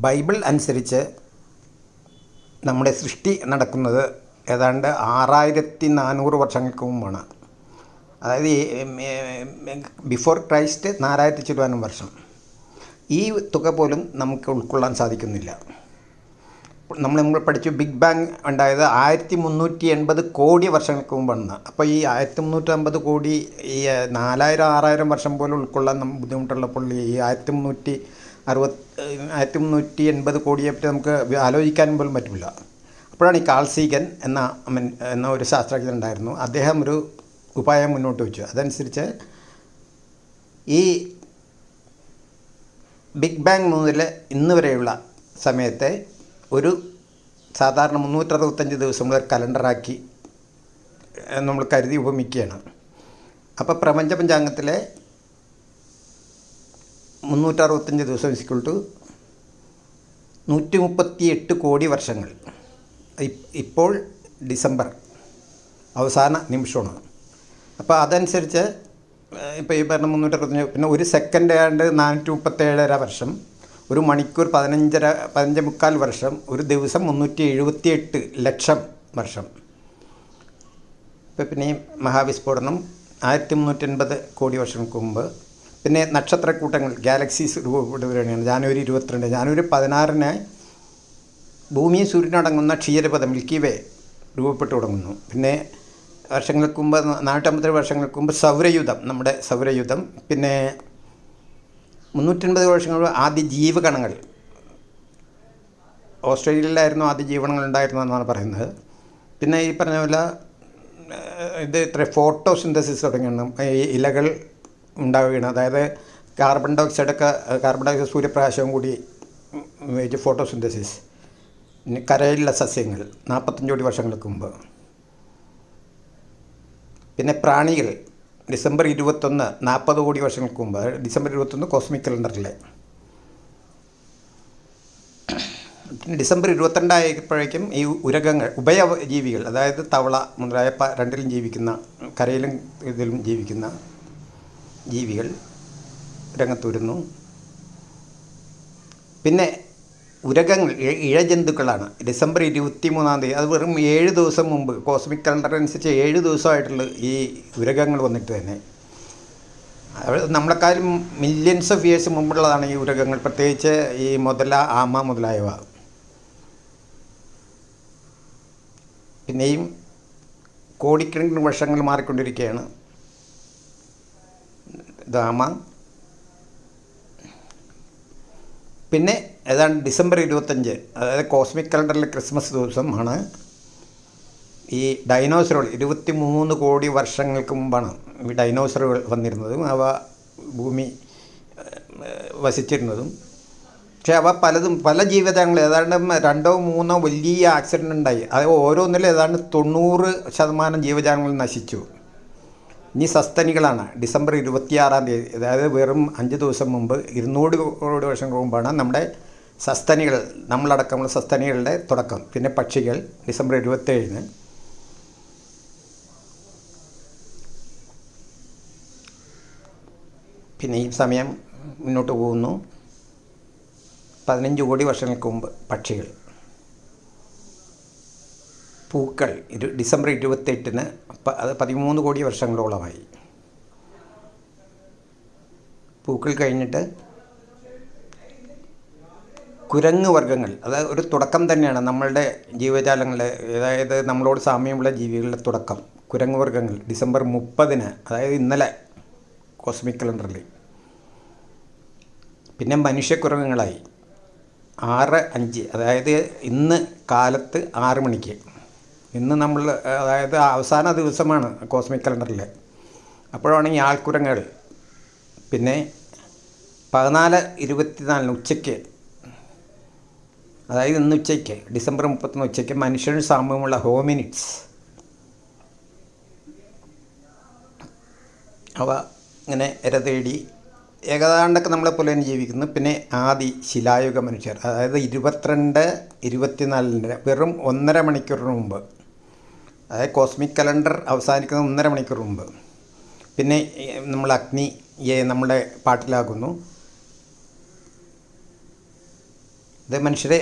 Bible അനുസരിച്ച് നമ്മുടെ സൃഷ്ടി നടക്കുന്നത് ഏതാണ്ട് ആറായിരത്തി നാനൂറ് വർഷങ്ങൾക്ക് മുമ്പാണ്. അതായത് ബിഫോർ ക്രൈസ്റ്റ് നാലായിരത്തി ചുരുവാനും വർഷം. ഈ തുക പോലും നമുക്ക് ഉൾക്കൊള്ളാൻ സാധിക്കുന്നില്ല. നമ്മൾ നമ്മൾ പഠിച്ചു ബിഗ് ബാങ് ഉണ്ടായത് ആയിരത്തി മുന്നൂറ്റി എൺപത് കോടി വർഷങ്ങൾക്ക് മുമ്പാണ് അപ്പോൾ ഈ ആയിരത്തി മുന്നൂറ്റി അമ്പത് കോടി ഈ നാലായിരം ആറായിരം വർഷം പോലും ഉൾക്കൊള്ളാൻ നമുക്ക് ബുദ്ധിമുട്ടുള്ളപ്പോൾ ഈ ആയിരത്തി മുന്നൂറ്റി അറുപത് ആയിരത്തി മുന്നൂറ്റി എൺപത് കോടിയെ പറ്റി നമുക്ക് ആലോചിക്കാൻ പോലും പറ്റില്ല. അപ്പോഴാണ് ഈ കാൾസീഗൻ എന്ന എന്ന ഒരു ശാസ്ത്രജ്ഞൻ ഉണ്ടായിരുന്നു. അദ്ദേഹം ഒരു ഉപായം മുന്നോട്ട് വെച്ചു. അതനുസരിച്ച് ഈ ബിഗ് ബാങ് മുതൽ ഇന്ന് വരെയുള്ള സമയത്തെ ഒരു സാധാരണ മുന്നൂറ്ററുപത്തഞ്ച് ദിവസം മുതൽ കലണ്ടറാക്കി നമ്മൾ കരുതി ഉപമിക്കുകയാണ്. അപ്പോൾ പ്രപഞ്ച പഞ്ചാംഗത്തിലെ മുന്നൂറ്ററുപത്തഞ്ച് ദിവസം ഇസ്ക്വൾ ടു നൂറ്റി മുപ്പത്തി എട്ട് കോടി വർഷങ്ങൾ. ഇപ്പോൾ ഡിസംബർ അവസാന നിമിഷമാണ്. അപ്പോൾ അതനുസരിച്ച് ഇപ്പോൾ ഈ പറഞ്ഞ മുന്നൂറ്ററുപത്തഞ്ച് പിന്നെ ഒരു സെക്കൻഡ് ആണ്ട് നാനൂറ്റി മുപ്പത്തേഴര വർഷം ഒരു മണിക്കൂർ പതിനഞ്ചര പതിനഞ്ച് മുക്കാൽ വർഷം ഒരു ദിവസം മുന്നൂറ്റി എഴുപത്തി എട്ട് ലക്ഷം വർഷം. ഇപ്പം പിന്നെ മഹാവിസ്ഫോടനം ആയിരത്തി മുന്നൂറ്റി എൺപത് കോടി വർഷങ്ങൾക്ക് മുമ്പ് പിന്നെ നക്ഷത്രക്കൂട്ടങ്ങൾ ഗാലക്സീസ് രൂപപ്പെടുകയാണ്. ജാനുവരി ഇരുപത്തിരണ്ട് ജാനുവരി പതിനാറിന് ഭൂമിയും സൂര്യനടങ്ങുന്ന ക്ഷീരപഥം മിൽക്കി വേ രൂപപ്പെട്ടു തുടങ്ങുന്നു. പിന്നെ വർഷങ്ങൾക്ക് മുമ്പ് നാനൂറ്റമ്പത് വർഷങ്ങൾക്ക് മുമ്പ് സൗരയുധം നമ്മുടെ സൗരയുധം. പിന്നെ മുന്നൂറ്റൻപത് വർഷങ്ങൾ ആദ്യ ജീവകണങ്ങൾ ഓസ്ട്രേലിയയിലായിരുന്നു ആദ്യ ജീവനങ്ങൾ ഉണ്ടായിരുന്നതെന്നാണ് പറയുന്നത്. പിന്നെ ഈ പറഞ്ഞ പോലെ ഇത് ഇത്ര ഫോട്ടോസിന്തസിസ് തുടങ്ങിയാണ് ഈ ഇലകൾ ഉണ്ടാവുകയാണ്. അതായത് കാർബൺ ഡൈ ഓക്സൈഡൊക്കെ കാർബൺ ഡൈ സൂര്യപ്രകാശവും കൂടി വെച്ച് ഫോട്ടോസിന്തസിസ് പിന്നെ കരയിലുള്ള സസ്യങ്ങൾ നാൽപ്പത്തഞ്ച് കോടി വർഷങ്ങൾക്ക് മുമ്പ്. പിന്നെ പ്രാണികൾ ഡിസംബർ ഇരുപത്തൊന്ന് നാൽപ്പത് കോടി വർഷങ്ങൾക്ക് മുമ്പ് ഡിസംബർ ഇരുപത്തൊന്ന് കോസ്മിക് കലണ്ടറിലെ പിന്നെ ഡിസംബർ ഇരുപത്തിരണ്ടായപ്പോഴേക്കും ഈ ഉരകങ്ങൾ ഉഭയജീവികൾ അതായത് തവള മുതലായ രണ്ടിലും ജീവിക്കുന്ന കരയിലും ഇതിലും ജീവിക്കുന്ന ജീവികൾ രംഗത്ത് വരുന്നു പിന്നെ ഉരകങ്ങൾ ഇഴജന്തുക്കളാണ്. ഡിസംബർ ഇരുപത്തി മൂന്നാം തീയതി അത് വെറും ഏഴ് ദിവസം മുമ്പ് കോസ്മിക് കലണ്ടർ അനുസരിച്ച് ഏഴ് ദിവസമായിട്ടുള്ള ഈ ഉരകങ്ങൾ വന്നിട്ട് തന്നെ. നമ്മളെക്കാളും മില്യൺസ് ഓഫ് ഇയേഴ്സ് മുമ്പുള്ളതാണ് ഈ ഉരകങ്ങൾ പ്രത്യേകിച്ച് ഈ മുതല ആമ മുതലായവ. പിന്നെയും കോടിക്കണക്കിന് വർഷങ്ങൾ മാറിക്കൊണ്ടിരിക്കുകയാണ്. ദാമ പിന്നെ ഏതാണ്ട് ഡിസംബർ ഇരുപത്തഞ്ച് അതായത് കോസ്മിക് കലണ്ടറിലെ ക്രിസ്മസ് ദിവസമാണ്. ഈ ഡൈനോസറുകൾ ഇരുപത്തി മൂന്ന് കോടി വർഷങ്ങൾക്ക് മുമ്പാണ് ഈ ഡൈനോസറുകൾ വന്നിരുന്നതും അവ ഭൂമി വസിച്ചിരുന്നതും. പക്ഷേ അവ പലതും പല ജീവിതങ്ങൾ ഏതാണ്ട് രണ്ടോ മൂന്നോ വലിയ ആക്സിഡന്റ് ഉണ്ടായി. അത് ഓരോന്നിലും ഏതാണ്ട് തൊണ്ണൂറ് ശതമാനം ജീവജാലങ്ങൾ നശിച്ചു. ഇനി സസ്തനികളാണ് ഡിസംബർ ഇരുപത്തിയാറാം തീയതി അതായത് വെറും അഞ്ച് ദിവസം മുമ്പ് ഇരുന്നൂറ് കോടി വർഷങ്ങൾക്ക് മുമ്പാണ് നമ്മുടെ സസ്തനികൾ നമ്മളടക്കമുള്ള സസ്തനികളുടെ തുടക്കം. പിന്നെ പക്ഷികൾ ഡിസംബർ ഇരുപത്തേഴിന് പിന്നെ ഈ സമയം മുന്നോട്ട് പോകുന്നു. പതിനഞ്ച് കോടി വർഷങ്ങൾക്ക് മുമ്പ് പക്ഷികൾ. പൂക്കൾ ഇരു ഡിസംബർ ഇരുപത്തെട്ടിന് അത് പതിമൂന്ന് കോടി വർഷങ്ങളോളമായി. പൂക്കൾ കഴിഞ്ഞിട്ട് കുരങ്ങ് വർഗങ്ങൾ അതായത് ഒരു തുടക്കം തന്നെയാണ് നമ്മളുടെ ജീവജാലങ്ങളുടെ അതായത് നമ്മളോട് സാമ്യമുള്ള ജീവികളുടെ തുടക്കം. കുരങ്ങ് വർഗങ്ങൾ ഡിസംബർ മുപ്പതിന് അതായത് ഇന്നലെ കോസ്മിക് കലണ്ടറിൽ. പിന്നെ മനുഷ്യക്കുരങ്ങുകളായി. ആറ് അഞ്ച് അതായത് ഇന്ന് കാലത്ത് ആറ് മണിക്ക്. ഇന്ന് നമ്മൾ അതായത് അവസാന ദിവസമാണ് കോസ്മിക് കലണ്ടറിൽ അപ്പോഴാണ് ആൾക്കുരങ്ങൾ പിന്നെ പതിനാല് ഇരുപത്തിനാലിന് ഉച്ചയ്ക്ക് അതായത് ഇന്ന് ഉച്ചയ്ക്ക് ഡിസംബർ മുപ്പത്തൊന്ന് ഉച്ചയ്ക്ക് മനുഷ്യന് സാമ്യമുള്ള ഹോമിനിറ്റ്സ് അവ ഇങ്ങനെ ഇര തേടി ഏകദാണ്ടൊക്കെ നമ്മളെ പോലെ തന്നെ ജീവിക്കുന്നു. പിന്നെ ആദി ശിലായുഗ മനുഷ്യർ അതായത് ഇരുപത്തിരണ്ട് ഇരുപത്തിനാലിന്റെ വെറും ഒന്നര മണിക്കൂറിന് മുമ്പ് അതായത് കോസ്മിക് കലണ്ടർ അവസാനിക്കുന്ന ഒന്നര മണിക്കൂർ മുമ്പ്. പിന്നെ നമ്മൾ അഗ്നിയെ നമ്മുടെ പാട്ടിലാക്കുന്നു ഇത് മനുഷ്യരെ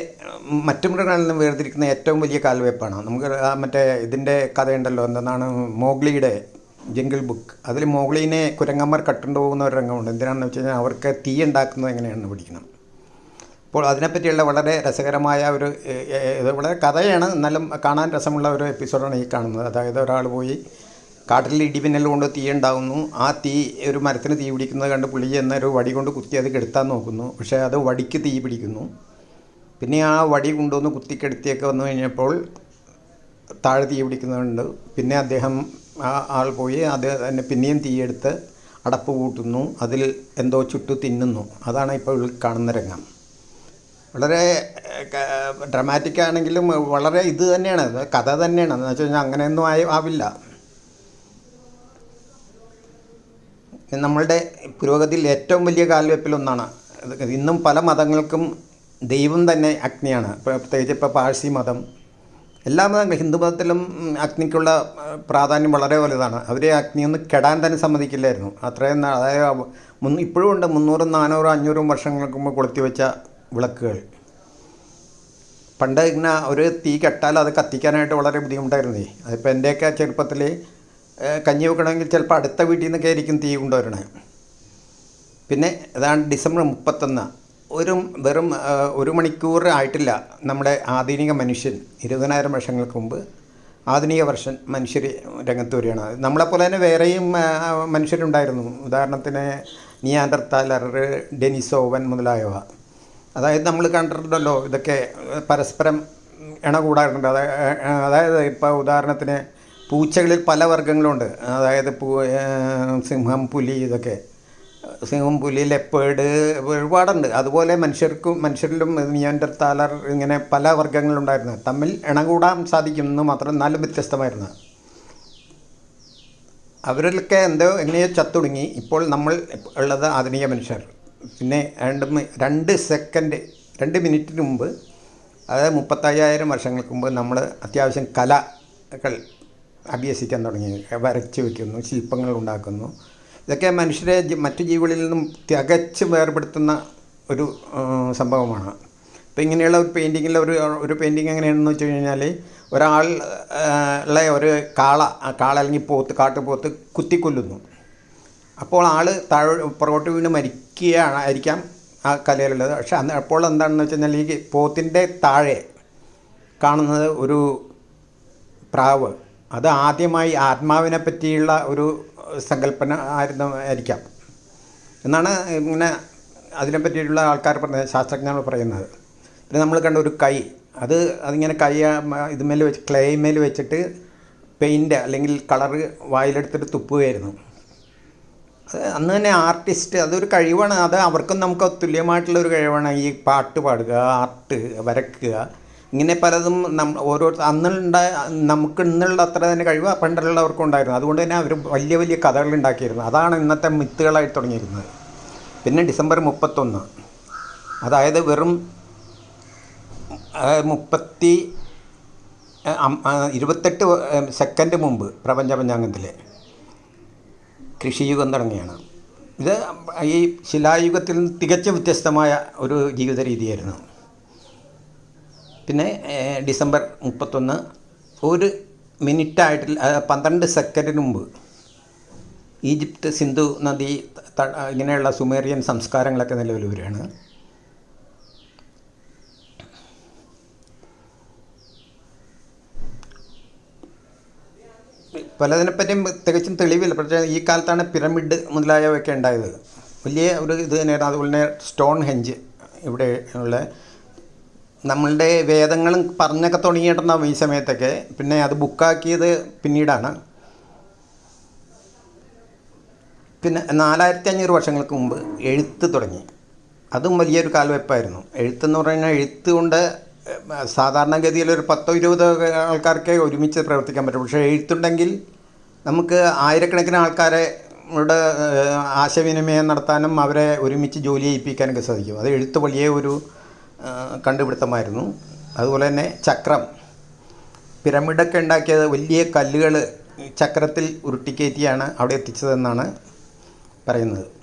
മറ്റു മൃഗങ്ങളിൽ നിന്നും വേർതിരിക്കുന്ന ഏറ്റവും വലിയ കാൽവയ്പ്പാണ് നമുക്ക് മറ്റേ ഇതിന്റെ കഥയുണ്ടല്ലോ എന്താണ് മോഗ്ലിയുടെ ജംഗിൾ ബുക്ക്. അതിൽ മോഗ്ലിനെ കുരങ്ങന്മാർ കട്ടുണ്ടു പോകുന്ന ഒരു രംഗമുണ്ട്. എന്തിനാണെന്ന് വെച്ച് കഴിഞ്ഞാൽ അവർക്ക് തീ ഉണ്ടാക്കുന്നത് എങ്ങനെയാണെന്ന് പഠിക്കണം. അപ്പോൾ അതിനെപ്പറ്റിയുള്ള വളരെ രസകരമായ ഒരു വളരെ കഥയാണ് എന്നാലും കാണാൻ രസമുള്ള ഒരു എപ്പിസോഡാണ് ഈ കാണുന്നത്. അതായത് ഒരാൾ പോയി കാട്ടിൽ ഇടിമിന്നൽ കൊണ്ട് തീ ഉണ്ടാകുന്നു. ആ തീ ഒരു മരത്തിന് തീ പിടിക്കുന്നത് കണ്ട് പുള്ളി എന്നൊരു വടി കൊണ്ട് കുത്തി അത് കെടുത്താൻ നോക്കുന്നു. പക്ഷേ അത് വടിക്ക് തീ പിടിക്കുന്നു. പിന്നെ ആ വടി കൊണ്ടുവന്ന് കുത്തിക്കെടുത്തിയൊക്കെ വന്നു കഴിഞ്ഞപ്പോൾ താഴെ തീ പിടിക്കുന്നുണ്ട്. പിന്നെ അദ്ദേഹം ആ ആൾ പോയി അത് തന്നെ പിന്നെയും തീയെടുത്ത് അടപ്പ് കൂട്ടുന്നു. അതിൽ എന്തോ ചുട്ടു തിന്നുന്നു. അതാണ് ഇപ്പോൾ കാണുന്ന രംഗം. വളരെ ഡ്രമാറ്റിക് ആണെങ്കിലും വളരെ ഇത് തന്നെയാണ്. കഥ തന്നെയാണ്. എന്ന് വെച്ച് കഴിഞ്ഞാൽ അങ്ങനെയൊന്നും ആയി ആവില്ല. നമ്മളുടെ പുരോഗതിയിൽ ഏറ്റവും വലിയ കാൽവെപ്പിലൊന്നാണ് ഇന്നും പല മതങ്ങൾക്കും ദൈവം തന്നെ അഗ്നിയാണ്. പ്രത്യേകിച്ച് ഇപ്പോൾ പാഴ്സി മതം. എല്ലാ മതങ്ങളും ഹിന്ദു മതത്തിലും അഗ്നിക്കുള്ള പ്രാധാന്യം വളരെ വലുതാണ്. അവർ അഗ്നിയൊന്നും കെടാൻ തന്നെ സമ്മതിക്കില്ലായിരുന്നു. അത്രയും അതായത് ഇപ്പോഴും ഉണ്ട്. മുന്നൂറും നാനൂറും അഞ്ഞൂറും വർഷങ്ങൾക്ക് മുമ്പ് കൊളുത്തി വെച്ച വിളക്കുകൾ. പണ്ട് ഇങ്ങനെ ഒരു തീ കെട്ടാൽ അത് കത്തിക്കാനായിട്ട് വളരെ ബുദ്ധിമുട്ടായിരുന്നേ. അതിപ്പോൾ എന്റെയൊക്കെ ചെറുപ്പത്തിൽ കഞ്ഞി വെക്കണമെങ്കിൽ ചിലപ്പോൾ അടുത്ത വീട്ടിൽ നിന്നൊക്കെ ആയിരിക്കും തീ കൊണ്ടുവരണേ. പിന്നെ അതാണ് ഡിസംബർ മുപ്പത്തൊന്ന്. ഒരു വെറും ഒരു മണിക്കൂർ ആയിട്ടില്ല നമ്മുടെ ആധുനിക മനുഷ്യൻ ഇരുപതിനായിരം വർഷങ്ങൾക്ക് മുമ്പ് ആധുനിക വർഷൻ മനുഷ്യർ രംഗത്ത് വരികയാണ്. നമ്മളെപ്പോലെ തന്നെ വേറെയും മനുഷ്യരുണ്ടായിരുന്നു. ഉദാഹരണത്തിന് നിയാൻഡർത്താലർ ഡെനിസോവൻ മുതലായവ. അതായത് നമ്മൾ കണ്ടിട്ടുണ്ടല്ലോ ഇതൊക്കെ പരസ്പരം ഇണ കൂടാറുണ്ട് അതായത് ഇപ്പോൾ ഉദാഹരണത്തിന് പൂച്ചകളിൽ പല വർഗങ്ങളുണ്ട്. അതായത് പൂ സിംഹം പുലി ഇതൊക്കെ. സിംഹം പുലി ലെപ്പേഡ് ഒരുപാടുണ്ട്. അതുപോലെ മനുഷ്യർക്കും മനുഷ്യരിലും നിയന്ത്രത്താലർ ഇങ്ങനെ പല വർഗങ്ങളുണ്ടായിരുന്നു. തമ്മിൽ ഇണകൂടാൻ സാധിക്കുമെന്ന് മാത്രം എന്നാലും വ്യത്യസ്തമായിരുന്നു. അവരിലൊക്കെ എന്തോ എങ്ങനെയോ ചത്തുടുങ്ങി. ഇപ്പോൾ നമ്മൾ ഉള്ളത് ആധുനിക മനുഷ്യർ. പിന്നെ രണ്ട് രണ്ട് സെക്കൻഡ് രണ്ട് മിനിറ്റിന് മുമ്പ് അതായത് മുപ്പത്തയ്യായിരം വർഷങ്ങൾക്ക് മുമ്പ് നമ്മൾ അത്യാവശ്യം കലകൾ അഭ്യസിക്കാൻ തുടങ്ങി വരച്ച് വയ്ക്കുന്നു ശില്പങ്ങൾ ഉണ്ടാക്കുന്നു. ഇതൊക്കെ മനുഷ്യരെ മറ്റു ജീവികളിൽ നിന്നും തികച്ച് വേർപെടുത്തുന്ന ഒരു സംഭവമാണ്. അപ്പോൾ ഇങ്ങനെയുള്ള ഒരു പെയിന്റിങ്ങിൽ ഒരു ഒരു പെയിന്റിങ് എങ്ങനെയാണെന്ന് വെച്ച് കഴിഞ്ഞാൽ ഉള്ള ഒരു കാള കാള അല്ലെങ്കിൽ പോത്ത് കാട്ടുപോത്ത് കുത്തിക്കൊല്ലുന്നു. അപ്പോൾ ആൾ താഴെ പുറകോട്ട് വീണ് മരിക്കുകയാണ് ആയിരിക്കാം ആ കലയിലുള്ളത്. പക്ഷെ അന്ന് അപ്പോൾ എന്താണെന്ന് വെച്ച് കഴിഞ്ഞാൽ ഈ പോത്തിന്റെ താഴെ കാണുന്നത് ഒരു പ്രാവ്. അത് ആദ്യമായി ആത്മാവിനെ പറ്റിയുള്ള ഒരു സങ്കല്പന ആയിരുന്നു ആയിരിക്കാം. എന്നാണ് ഇങ്ങനെ അതിനെ പറ്റിയിട്ടുള്ള ആൾക്കാർ പറഞ്ഞത് ശാസ്ത്രജ്ഞർ പറയുന്നത്. പിന്നെ നമ്മൾ കണ്ട ഒരു കൈ. അത് അതിങ്ങനെ കൈ ഇതുമേൽ വെച്ച് ക്ലേമേൽ വെച്ചിട്ട് പെയിന്റ് അല്ലെങ്കിൽ കളറ് വായിലെടുത്തിട്ട് തുപ്പുകയായിരുന്നു. അത് അന്ന് തന്നെ ആർട്ടിസ്റ്റ് അതൊരു കഴിവാണ്. അത് അവർക്കും നമുക്ക് തുല്യമായിട്ടുള്ള ഒരു കഴിവാണ് ഈ പാട്ട് പാടുക ആർട്ട് വരക്കുക. ഇങ്ങനെ പലതും നം ഓരോ അന്നുണ്ടായ നമുക്ക് ഇന്നുള്ള അത്ര തന്നെ കഴിവ് പണ്ടുള്ളവർക്കും ഉണ്ടായിരുന്നു. അതുകൊണ്ട് തന്നെ അവർ വലിയ വലിയ കഥകൾ ഉണ്ടാക്കിയിരുന്നു. അതാണ് ഇന്നത്തെ മിത്തുകളായി തുടങ്ങിയിരുന്നത്. പിന്നെ ഡിസംബർ മുപ്പത്തൊന്ന്. അതായത് വെറും മുപ്പത്തി ഇരുപത്തെട്ട് സെക്കൻഡ് മുമ്പ് പ്രപഞ്ച പഞ്ചാംഗത്തിലെ. കൃഷിയുഗം തുടങ്ങിയാണ്. ഇത് ഈ ശിലായുഗത്തിൽ നിന്ന് തികച്ചും വ്യത്യസ്തമായ ഒരു ജീവിത രീതിയായിരുന്നു. പിന്നെ ഡിസംബർ മുപ്പത്തൊന്ന് ഒരു മിനിറ്റായിട്ട് പന്ത്രണ്ട് സെക്കൻഡിന് മുമ്പ് ഈജിപ്ത് സിന്ധു നദി ഇങ്ങനെയുള്ള സുമേറിയൻ സംസ്കാരങ്ങളൊക്കെ നിലവിൽ വരികയാണ്. പലതിനെപ്പറ്റിയും തികച്ചും തെളിവില്ല. പക്ഷേ ഈ കാലത്താണ് പിരമിഡ് മുതലായവയൊക്കെ ഉണ്ടായത്. വലിയ ഒരു ഇത് തന്നെയാണ് അതുപോലെ തന്നെ സ്റ്റോൺ ഹെഞ്ച് ഇവിടെ ഉള്ള നമ്മളുടെ വേദങ്ങളും പറഞ്ഞൊക്കെ തുടങ്ങിയിട്ടുണ്ടാവും ഈ സമയത്തൊക്കെ. പിന്നെ അത് ബുക്കാക്കിയത് പിന്നീടാണ്. പിന്നെ നാലായിരത്തി അഞ്ഞൂറ് വർഷങ്ങൾക്ക് മുമ്പ് എഴുത്ത് തുടങ്ങി. അതും വലിയൊരു കാൽവെപ്പായിരുന്നു എഴുത്തെന്ന് പറഞ്ഞാൽ എഴുത്ത് കൊണ്ട് ഏഹ്, സാധാരണഗതിയിൽ ഒരു പത്തോ ഇരുപതോ ആൾക്കാർക്കേ ഒരുമിച്ച് പ്രവർത്തിക്കാൻ പറ്റും. പക്ഷേ എഴുത്തുണ്ടെങ്കിൽ നമുക്ക് ആയിരക്കണക്കിന് ആൾക്കാരെ ഇവിടെ ആശയവിനിമയം നടത്താനും അവരെ ഒരുമിച്ച് ജോലി ചെയ്യിപ്പിക്കാനൊക്കെ സാധിക്കും. അത് എഴുത്ത് വലിയ ഒരു കണ്ടുപിടുത്തമായിരുന്നു. അതുപോലെ തന്നെ ചക്രം. പിരമിഡൊക്കെ ഉണ്ടാക്കിയത് വലിയ കല്ലുകൾ ചക്രത്തിൽ ഉരുട്ടിക്കയറ്റിയാണ് അവിടെ എത്തിച്ചതെന്നാണ് പറയുന്നത്.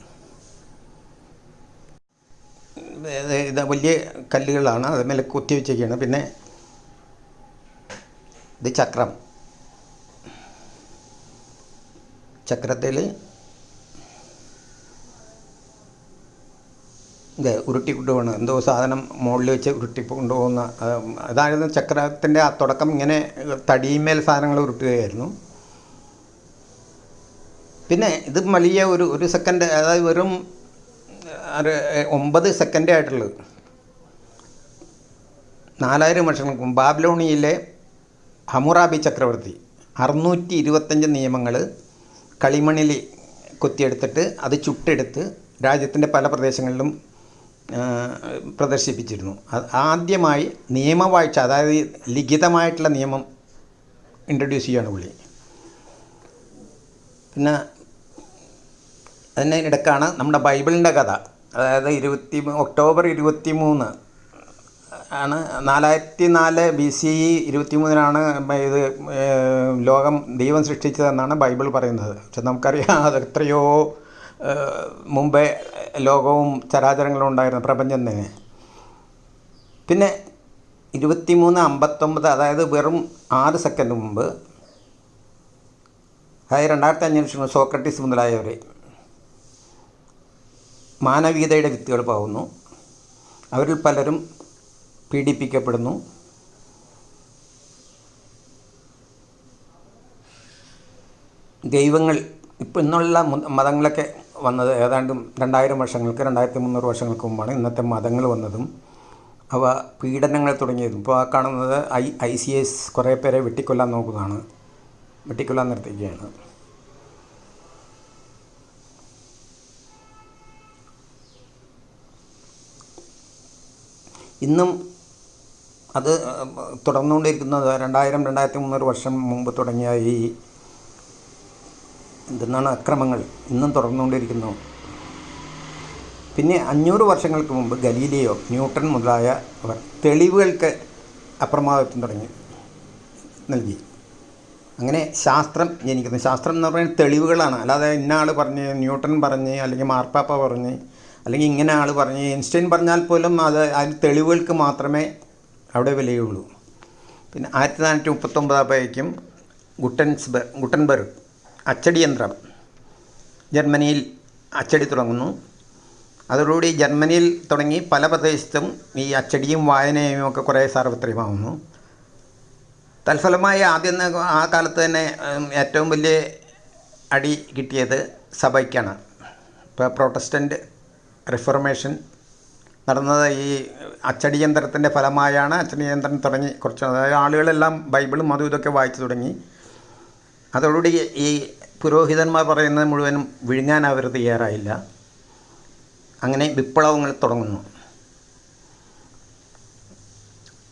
ഇത് വലിയ കല്ലുകളാണ്. അതുമേലെ കുത്തി വെച്ചേക്കാണ്. പിന്നെ ഇത് ചക്രം. ചക്രത്തിൽ ഇത് ഉരുട്ടി കൊണ്ടുപോകണം എന്തോ സാധനം മുകളിൽ വെച്ച് ഉരുട്ടി കൊണ്ടുപോകുന്ന അതായിരുന്നു ചക്രത്തിന്റെ ആ തുടക്കം ഇങ്ങനെ തടിയുമേൽ സാധനങ്ങൾ ഉരുട്ടുകയായിരുന്നു. പിന്നെ ഇത് വലിയ ഒരു ഒരു സെക്കൻഡ് അതായത് വെറും ഒമ്പത് സെക്കൻഡേ ആയിട്ടുള്ളത്. നാലായിരം വർഷങ്ങൾക്ക് മുമ്പ് ബാബ്ലോണിയിലെ ഹമുറാബി ചക്രവർത്തി അറുന്നൂറ്റി ഇരുപത്തഞ്ച് നിയമങ്ങൾ കളിമണ്ണിൽ കൊത്തിയെടുത്തിട്ട് അത് ചുട്ടെടുത്ത് രാജ്യത്തിന്റെ പല പ്രദേശങ്ങളിലും പ്രദർശിപ്പിച്ചിരുന്നു. ആദ്യമായി നിയമവാഴ്ച അതായത് ലിഖിതമായിട്ടുള്ള നിയമം ഇൻട്രൊഡ്യൂസ് ചെയ്യുകയാണ് പുള്ളി. പിന്നെ അതിനിടക്കാണ് നമ്മുടെ ബൈബിളിന്റെ കഥ. അതായത് ഇരുപത്തി ഒക്ടോബർ ഇരുപത്തി മൂന്ന് ആണ് നാലായിരത്തി നാല് ബി സി ഇ ഇരുപത്തി മൂന്നിനാണ് ഇത് ലോകം ദൈവം സൃഷ്ടിച്ചതെന്നാണ് ബൈബിൾ പറയുന്നത്. പക്ഷെ നമുക്കറിയാം അത് എത്രയോ മുമ്പേ ലോകവും ചരാചരങ്ങളും ഉണ്ടായിരുന്നു പ്രപഞ്ചം തന്നെ. പിന്നെ ഇരുപത്തി മൂന്ന് അമ്പത്തൊമ്പത് അതായത് വെറും ആറ് സെക്കൻഡ് മുമ്പ് അതായത് രണ്ടായിരത്തി അഞ്ഞൂറ് സോക്രട്ടീസ് മുതലായവർ മാനവികതയുടെ വിത്തുകൾ പാവുന്നു അവരിൽ പലരും പീഡിപ്പിക്കപ്പെടുന്നു. ദൈവങ്ങൾ ഇപ്പം ഇന്നുള്ള മതങ്ങളൊക്കെ വന്നത് ഏതാണ്ട് രണ്ടായിരം വർഷങ്ങൾക്ക് രണ്ടായിരത്തി മുന്നൂറ് വർഷങ്ങൾക്ക് മുമ്പാണ് ഇന്നത്തെ മതങ്ങൾ വന്നതും അവ പീഡനങ്ങൾ തുടങ്ങിയതും. ഇപ്പോൾ ആ കാണുന്നത് ഐ ഐ സി എസ് കുറേ പേരെ വെട്ടിക്കൊല്ലാൻ നോക്കുന്നതാണ് വെട്ടിക്കൊല്ലാൻ നിർത്തിക്കുകയാണ് ഇന്നും അത് തുടർന്നുകൊണ്ടിരിക്കുന്നത് രണ്ടായിരം രണ്ടായിരത്തി മുന്നൂറ് വർഷം മുമ്പ് തുടങ്ങിയ ഈ എന്തെന്നാണ് അക്രമങ്ങൾ ഇന്നും തുടർന്നുകൊണ്ടിരിക്കുന്നു. പിന്നെ അഞ്ഞൂറ് വർഷങ്ങൾക്ക് മുമ്പ് ഗലീലിയോ ന്യൂട്ടൺ മുതലായ അവർ തെളിവുകൾക്ക് അപ്രമാദിത്വം തുടങ്ങി നൽകി. അങ്ങനെ ശാസ്ത്രം ജനിക്കുന്നു. ശാസ്ത്രം എന്ന് പറയുന്നത് തെളിവുകളാണ്. അല്ലാതെ ഇന്ന ആൾ പറഞ്ഞ് ന്യൂട്ടൺ പറഞ്ഞ് അല്ലെങ്കിൽ മാർപ്പാപ്പ പറഞ്ഞ് അല്ലെങ്കിൽ ഇങ്ങനെ ആൾ പറഞ്ഞ് ഐൻസ്റ്റൈൻ പറഞ്ഞാൽ പോലും അത് അതിന് തെളിവുകൾക്ക് മാത്രമേ അവിടെ വിലയുള്ളൂ. പിന്നെ ആയിരത്തി നാനൂറ്റി മുപ്പത്തൊമ്പതാകുമ്പോഴേക്കും ഗുട്ടൻസ്ബർ ഗുട്ടൻബർഗ് അച്ചടി യന്ത്രം ജർമ്മനിയിൽ അച്ചടി തുടങ്ങുന്നു. അതോടുകൂടി ജർമ്മനിയിൽ തുടങ്ങി പല പ്രദേശത്തും ഈ അച്ചടിയും വായനയും ഒക്കെ കുറേ സാർവത്രികമാവുന്നു. തൽഫലമായി ആദ്യം ആ കാലത്ത് തന്നെ ഏറ്റവും വലിയ അടി കിട്ടിയത് സഭയ്ക്കാണ്. ഇപ്പോൾ പ്രൊട്ടസ്റ്റന്റ് റിഫർമേഷൻ നടന്നത് ഈ അച്ചടി യന്ത്രത്തിന്റെ ഫലമായാണ് അച്ചടി യന്ത്രം തുടങ്ങി കുറച്ച് അതായത് ആളുകളെല്ലാം ബൈബിളും അതും ഇതൊക്കെ വായിച്ചു തുടങ്ങി. അതോടുകൂടി ഈ പുരോഹിതന്മാർ പറയുന്നത് മുഴുവനും വിഴുങ്ങാൻ അവർ തയ്യാറായില്ല. അങ്ങനെ വിപ്ലവങ്ങൾ തുടങ്ങുന്നു.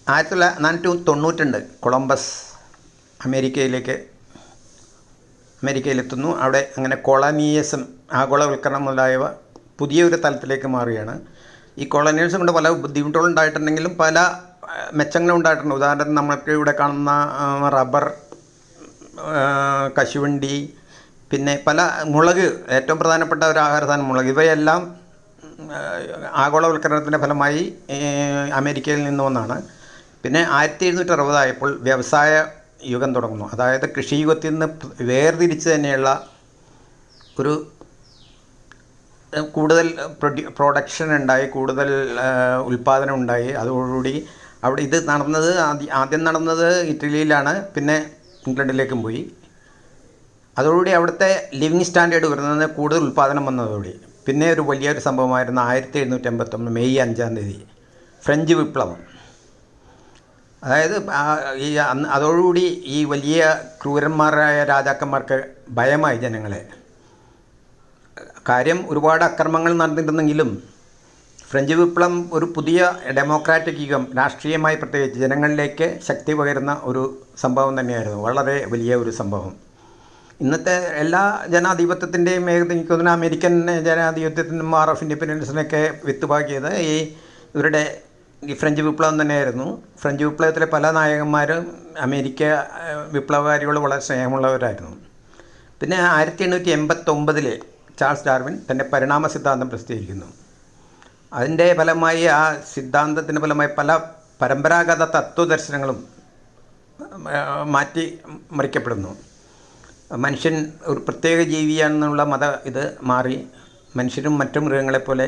ആയിരത്തി തൊള്ളായിരത്തി നാനൂറ്റി തൊണ്ണൂറ്റുണ്ട് കൊളംബസ് അമേരിക്കയിലേക്ക് അമേരിക്കയിലെത്തുന്നു. അവിടെ അങ്ങനെ കൊളനീയസം ആഗോളവൽക്കരണം മുതലായവ പുതിയൊരു തലത്തിലേക്ക് മാറുകയാണ്. ഈ കൊളനിയൽസം കൊണ്ട് പല ബുദ്ധിമുട്ടുകളും ഉണ്ടായിട്ടുണ്ടെങ്കിലും പല മെച്ചങ്ങളും ഉണ്ടായിട്ടുണ്ട്. ഉദാഹരണത്തിന് നമ്മൾക്ക് ഇവിടെ കാണുന്ന റബ്ബർ കശുവണ്ടി പിന്നെ പല മുളക് ഏറ്റവും പ്രധാനപ്പെട്ട ഒരു ആഹാര സാധനം മുളക്. ഇവയെല്ലാം ആഗോളവൽക്കരണത്തിന്റെ ഫലമായി അമേരിക്കയിൽ നിന്ന് വന്നാണ്. പിന്നെ ആയിരത്തി എഴുന്നൂറ്റി അറുപതായപ്പോൾ വ്യവസായ യുഗം തുടങ്ങുന്നു. അതായത് കൃഷിയുഗത്തിൽ നിന്ന് വേർതിരിച്ച് തന്നെയുള്ള ഒരു കൂടുതൽ പ്രൊഡക്ഷൻ ഉണ്ടായി കൂടുതൽ ഉൽപാദനം ഉണ്ടായി. അതോടുകൂടി അവിടെ ഇത് നടന്നത് ആദ്യ- നടന്നത് ഇറ്റലിയിലാണ് പിന്നെ ഇംഗ്ലണ്ടിലേക്കും പോയി. അതോടുകൂടി അവിടുത്തെ ലിവിങ് സ്റ്റാൻഡേർഡ് വരുന്നത് കൂടുതൽ ഉൽപ്പാദനം വന്നതോടുകൂടി. പിന്നെ ഒരു വലിയൊരു സംഭവമായിരുന്നു ആയിരത്തി എഴുന്നൂറ്റി അമ്പത്തൊന്ന് മെയ് അഞ്ചാം തീയതി. ഫ്രഞ്ച് വിപ്ലവം. അതായത് ഈ അതോടുകൂടി ഈ വലിയ ക്രൂരന്മാരായ രാജാക്കന്മാർക്ക് ഭയമായി ജനങ്ങളെ. കാര്യം ഒരുപാട് അക്രമങ്ങൾ നടന്നിരുന്നെങ്കിലും ഫ്രഞ്ച് വിപ്ലവം ഒരു പുതിയ ഡെമോക്രാറ്റിക് യുഗം രാഷ്ട്രീയമായി പ്രത്യേകിച്ച് ജനങ്ങളിലേക്ക് ശക്തി പകരുന്ന ഒരു സംഭവം തന്നെയായിരുന്നു. വളരെ വലിയ ഒരു സംഭവം. ഇന്നത്തെ എല്ലാ ജനാധിപത്യത്തിന്റെയും എനിക്ക് തോന്നുന്നു അമേരിക്കൻ ജനാധിപത്യത്തിനും ആർ ഓഫ് ഇൻഡിപെൻഡൻസിനൊക്കെ വിത്തുപാക്കിയത് ഈ ഇവരുടെ ഈ ഫ്രഞ്ച് വിപ്ലവം തന്നെയായിരുന്നു. ഫ്രഞ്ച് വിപ്ലവത്തിലെ പല നായകന്മാരും അമേരിക്ക വിപ്ലവകാരികൾ വളരെ സ്നേഹമുള്ളവരായിരുന്നു. പിന്നെ ആയിരത്തി എണ്ണൂറ്റി എൺപത്തൊമ്പതിൽ ചാൾസ് ഡാർവിൻ തന്റെ പരിണാമ സിദ്ധാന്തം പ്രസിദ്ധീകരിക്കുന്നു. അതിന്റെ ഫലമായി ആ സിദ്ധാന്തത്തിന്റെ ഫലമായി പല പരമ്പരാഗത തത്വദർശനങ്ങളും മാറ്റി മറിക്കപ്പെടുന്നു. മനുഷ്യൻ ഒരു പ്രത്യേക ജീവിയാണെന്നുള്ള മത ഇത് മാറി. മനുഷ്യരും മറ്റു മൃഗങ്ങളെപ്പോലെ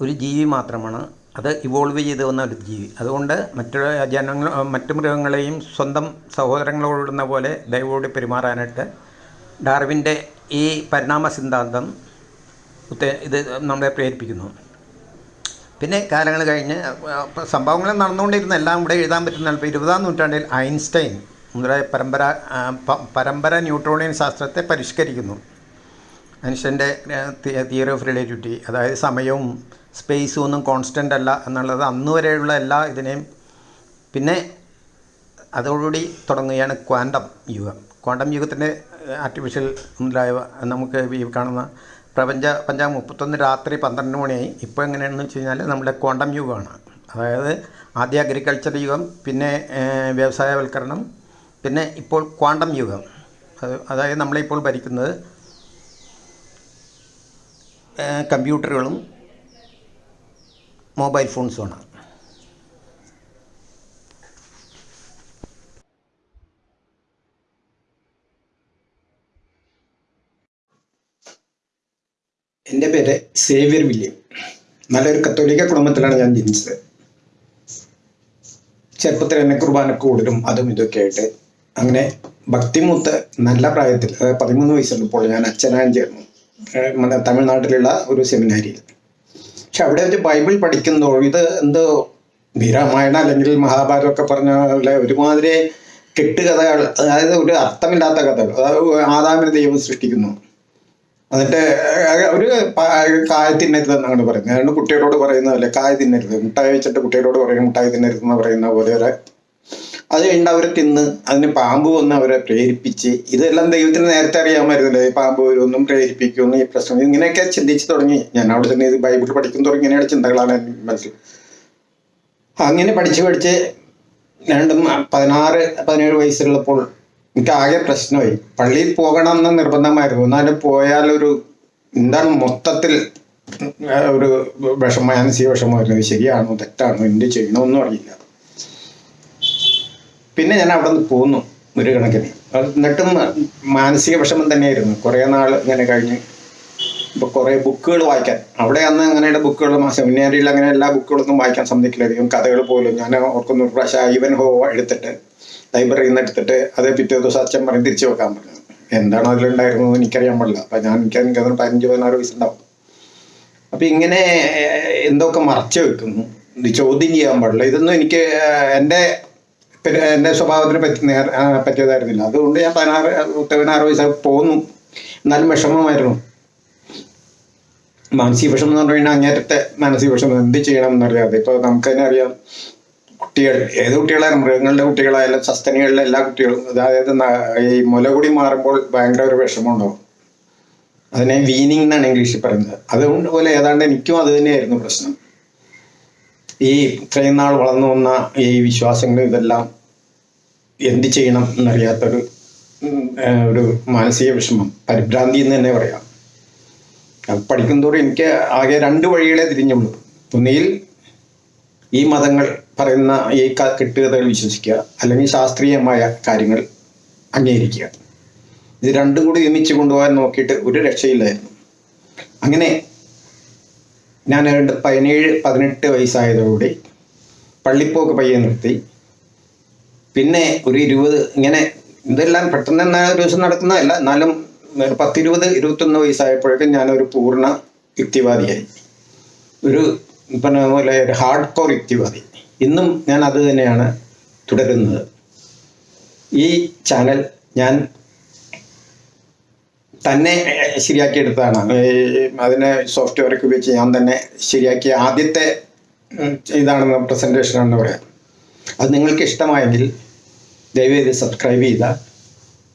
ഒരു ജീവി മാത്രമാണ്. അത് ഇവോൾവ് ചെയ്ത് വന്ന ഒരു ജീവി. അതുകൊണ്ട് മറ്റു ജനങ്ങൾ മറ്റു മൃഗങ്ങളെയും സ്വന്തം സഹോദരങ്ങളോടുന്ന പോലെ ദൈവോട് പെരുമാറാനായിട്ട് ഡാർവിന്റെ ഈ പരിണാമ സിദ്ധാന്തം ഇത് നമ്മളെ പ്രേരിപ്പിക്കുന്നു. പിന്നെ കാലങ്ങൾ കഴിഞ്ഞ് സംഭവങ്ങൾ നടന്നുകൊണ്ടിരുന്ന എല്ലാം ഇവിടെ എഴുതാൻ പറ്റുന്ന ഇപ്പോൾ ഇരുപതാം നൂറ്റാണ്ടിൽ ഐൻസ്റ്റൈൻ മുതലായ പരമ്പര പരമ്പര ന്യൂട്രോണിയൻ ശാസ്ത്രത്തെ പരിഷ്കരിക്കുന്നു. മനുഷ്യന്റെ തിയറി ഓഫ് റിലേറ്റിവിറ്റി അതായത് സമയവും സ്പേസും ഒന്നും കോൺസ്റ്റന്റ് അല്ല എന്നുള്ളത് അന്നുവരെയുള്ള എല്ലാ ഇതിനെയും പിന്നെ അതോടുകൂടി തുടങ്ങുകയാണ് ക്വാണ്ടം യുഗം. ക്വാണ്ടം യുഗത്തിന്റെ ആർട്ടിഫിഷ്യൽ മുതലായവ നമുക്ക് ഈ കാണുന്ന പ്രപഞ്ച പഞ്ചാം മുപ്പത്തൊന്ന് രാത്രി പന്ത്രണ്ട് മണിയായി. ഇപ്പോൾ എങ്ങനെയാണെന്ന് വെച്ച് കഴിഞ്ഞാൽ നമ്മുടെ ക്വാണ്ടം യുഗമാണ് അതായത് ആദ്യ അഗ്രികൾച്ചർ യുഗം പിന്നെ വ്യവസായവൽക്കരണം പിന്നെ ഇപ്പോൾ ക്വാണ്ടം യുഗം. അത് അതായത് നമ്മളിപ്പോൾ ഭരിക്കുന്നത് കമ്പ്യൂട്ടറുകളും മൊബൈൽ ഫോൺസുമാണ് എന്റെ പേര് സേവ്യർ വില്യം. നല്ലൊരു കത്തോലിക്ക കുടുംബത്തിലാണ് ഞാൻ ജനിച്ചത്. ചെറുപ്പത്തിൽ എന്നെ കുർബാന കൂടുതലും അതും ഇതൊക്കെ ആയിട്ട് അങ്ങനെ ഭക്തിമൂത്ത് നല്ല പ്രായത്തിൽ അതായത് പതിമൂന്ന് വയസ്സുള്ളപ്പോൾ ഞാൻ അച്ഛനാൻ ചേർന്നു. തമിഴ്നാട്ടിലുള്ള ഒരു സെമിനാരിയിൽ പക്ഷെ അവിടെ ഒരു ബൈബിൾ പഠിക്കുന്നതോ ഇത് എന്തോ വീരാമായണ അല്ലെങ്കിൽ മഹാഭാരതം ഒക്കെ പറഞ്ഞ ഒരുമാതിരി കെട്ടുകഥകൾ അതായത് ഒരു അർത്ഥമില്ലാത്ത കഥകൾ അതായത് ആദാമിനെ ദൈവം സൃഷ്ടിക്കുന്നു. എന്നിട്ട് ഒരു കായ തിന്നരുത് എന്നാണ് പറയുന്നത്. അതുകൊണ്ട് കുട്ടികളോട് പറയുന്ന പോലെ കായ തിന്നരുത്. മുട്ടായി വെച്ചിട്ട് കുട്ടികളോട് പറയും മുട്ടായി തിന്നരുത് എന്ന് പറയുന്ന പോലെ ഒരു അത് കഴിഞ്ഞിട്ട് അവരെ തിന്ന് അതിന് പാമ്പ് വന്ന് അവരെ പ്രേരിപ്പിച്ച്. ഇതെല്ലാം ദൈവത്തിന് നേരത്തെ അറിയാമായിരുന്നല്ലേ പാമ്പ് ഒന്നും പ്രേരിപ്പിക്കുമെന്നും ഈ പ്രശ്നം. ഇങ്ങനെയൊക്കെ ചിന്തിച്ച് തുടങ്ങി. ഞാൻ അവിടെ തന്നെ ഇത് ബൈബിൾ പഠിക്കും തുടങ്ങി ഇങ്ങനെയുള്ള ചിന്തകളാണ് എന്റെ മനസ്സിൽ. അങ്ങനെ പഠിച്ച് പഠിച്ച് രണ്ടും പതിനാറ് പതിനേഴ് വയസ്സുള്ളപ്പോൾ എനിക്ക് ആകെ പ്രശ്നമായി. പള്ളിയിൽ പോകണം എന്ന് നിർബന്ധമായിരുന്നു. എന്നാലും പോയാൽ ഒരു എന്താണ് മൊത്തത്തിൽ ഒരു വിഷമ മാനസിക വിഷമമായിരുന്നു. ശരിയാണോ തെറ്റാണോ എന്ത് ചെയ്യണമെന്നും അറിയില്ല. പിന്നെ ഞാൻ അവിടെ നിന്ന് പോന്നു ഒരു കണക്കിന്. എന്നിട്ടും മാനസിക വിഷമം തന്നെയായിരുന്നു. കുറേ നാൾ ഇങ്ങനെ കഴിഞ്ഞ് ഇപ്പോൾ കുറേ ബുക്കുകൾ വായിക്കാൻ. അവിടെ അന്ന് അങ്ങനെയുള്ള ബുക്കുകൾ സെമിനാരിയിൽ അങ്ങനെ എല്ലാ ബുക്കുകളൊന്നും വായിക്കാൻ സമ്മതിക്കില്ലായിരിക്കും കഥകൾ പോലും ഞാൻ ഓർക്കുന്ന. ഒരു പ്രാവശ്യം ഐവൻ ഹോ എടുത്തിട്ട് ലൈബ്രറിയിൽ നിന്ന് എടുത്തിട്ട് അത് പിറ്റേ ദിവസം അച്ഛൻ പറഞ്ഞ് തിരിച്ചു വെക്കാൻ പറഞ്ഞു. എന്താണോ അതിലുണ്ടായിരുന്നത് എനിക്കറിയാൻ പാടില്ല. അപ്പം ഞാൻ എനിക്ക് എനിക്ക് അതിന് പതിനഞ്ച് പതിനാറ് വയസ്സുണ്ടാവും. അപ്പം ഇങ്ങനെ എന്തൊക്കെ മറച്ചു വെക്കുന്നു? ചോദ്യം ചെയ്യാൻ പാടില്ല. ഇതൊന്നും എനിക്ക് എന്റെ എന്റെ സ്വഭാവത്തിന് പറ്റി പറ്റിയതായിരുന്നില്ല. അതുകൊണ്ട് ഞാൻ പതിനാറ് പതിനാറ് വയസ്സായി പോന്നു. എന്നാലും വിഷമമായിരുന്നു. മാനസിക വിഷമം എന്ന് പറഞ്ഞു കഴിഞ്ഞാൽ അങ്ങേറ്റത്തെ മാനസിക വിഷമം. എന്ത് ചെയ്യണം എന്നറിയാതെ. ഇപ്പോൾ നമുക്ക് തന്നെ അറിയാം. കുട്ടികൾ ഏത് കുട്ടികളായാലും മൃഗങ്ങളുടെ കുട്ടികളായാലും സസ്തനികളിലെ എല്ലാ കുട്ടികളും അതായത് ഈ ഈ മുലകുടി മാറുമ്പോൾ ഭയങ്കര ഒരു വിഷമം ഉണ്ടാവും അതിനെ വീനിങ് എന്നാണ് ഇംഗ്ലീഷിൽ പറയുന്നത്. അതുകൊണ്ട് പോലെ ഏതാണ്ട് എനിക്കും അത് തന്നെയായിരുന്നു പ്രശ്നം. ഈ ഇത്രയും നാൾ വളർന്നു വന്ന ഈ വിശ്വാസങ്ങൾ ഇതെല്ലാം എന്ത് ചെയ്യണം എന്നറിയാത്തൊരു ഒരു മാനസിക വിഷമം. പരിഭ്രാന്തി എന്ന് തന്നെ പറയാം. അത് പഠിക്കുന്തോറും എനിക്ക് ആകെ രണ്ട് വഴികളെ തിരിഞ്ഞുള്ളൂ. ഒന്നുകിൽ ഈ മതങ്ങൾ പറയുന്ന ഈ കെട്ടുകഥകൾ വിശ്വസിക്കുക അല്ലെങ്കിൽ ശാസ്ത്രീയമായ കാര്യങ്ങൾ അംഗീകരിക്കുക. ഇത് രണ്ടും കൂടി ഒരുമിച്ച് കൊണ്ടുപോകാൻ നോക്കിയിട്ട് ഒരു രക്ഷയില്ലായിരുന്നു. അങ്ങനെ ഞാൻ രണ്ട് പതിനേഴ് പതിനെട്ട് വയസ്സായതോടെ പള്ളിപ്പോക്ക് പയ്യെ നിർത്തി. പിന്നെ ഒരു ഇരുപത് ഇങ്ങനെ ഇതെല്ലാം പെട്ടെന്ന് തന്നെ ദിവസം നടക്കുന്നതല്ല എന്നാലും പത്തിരുപത് ഇരുപത്തൊന്ന് വയസ്സായപ്പോഴേക്കും ഞാനൊരു പൂർണ യുക്തിവാദിയായി. ഒരു പറഞ്ഞ പോലെ ഒരു ഹാർഡ് കോർ യുക്തിവാദി. ഇന്നും ഞാൻ അത് തന്നെയാണ് തുടരുന്നത്. ഈ ചാനൽ ഞാൻ തന്നെ ശരിയാക്കിയെടുത്തതാണ്. അതിനെ സോഫ്റ്റ്വെയർ ഒക്കെ ഉപയോഗിച്ച് ഞാൻ തന്നെ ശരിയാക്കിയ ആദ്യത്തെ ഇതാണ് ആണെന്ന് പറയാം. അത് നിങ്ങൾക്ക് ഇഷ്ടമായെങ്കിൽ ദയവേത് സബ്സ്ക്രൈബ് ചെയ്ത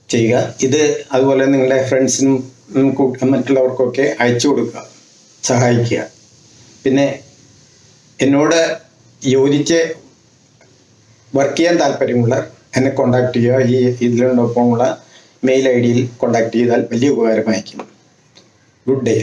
ചെയ്യുക. ഇത് അതുപോലെ നിങ്ങളുടെ ഫ്രണ്ട്സിനും മറ്റുള്ളവർക്കൊക്കെ അയച്ചു കൊടുക്കുക സഹായിക്കുക. പിന്നെ എന്നോട് യോജിച്ച് വർക്ക് ചെയ്യാൻ താല്പര്യമുള്ള എന്നെ കോണ്ടാക്ട് ചെയ്യുക. ഈ ഇതിനോടൊപ്പമുള്ള മെയിൽ ഐ ഡിയിൽ കോണ്ടാക്ട് ചെയ്താൽ വലിയ ഉപകാരമായിരിക്കും ഗുഡ് ഡേ